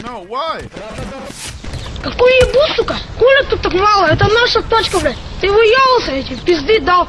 No, why? Какую ебу, сука? Хули тут так мало? Это наша точка, блядь. Ты выебался эти, пизды дал.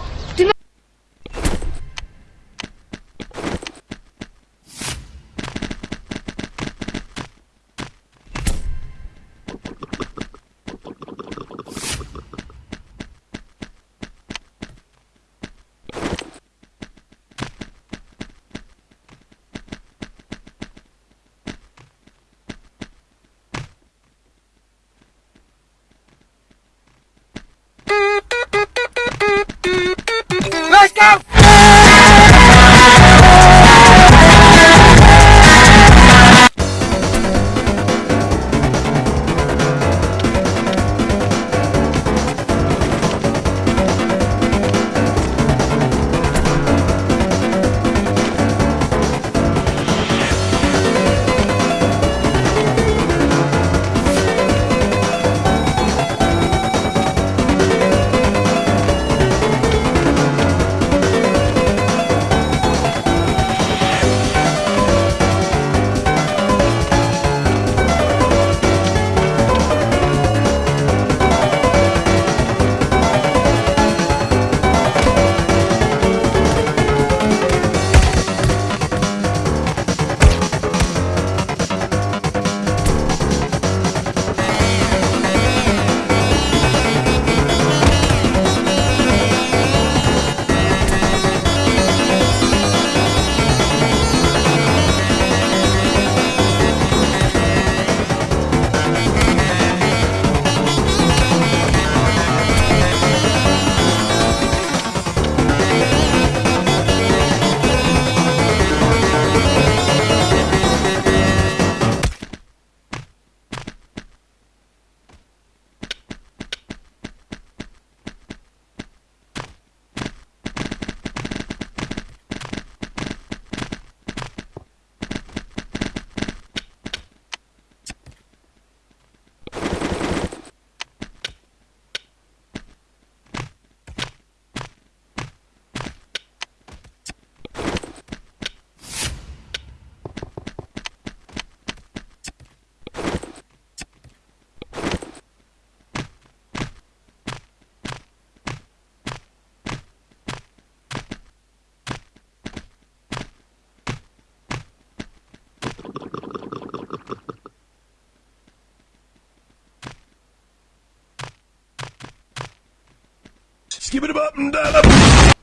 Skip it up and down up.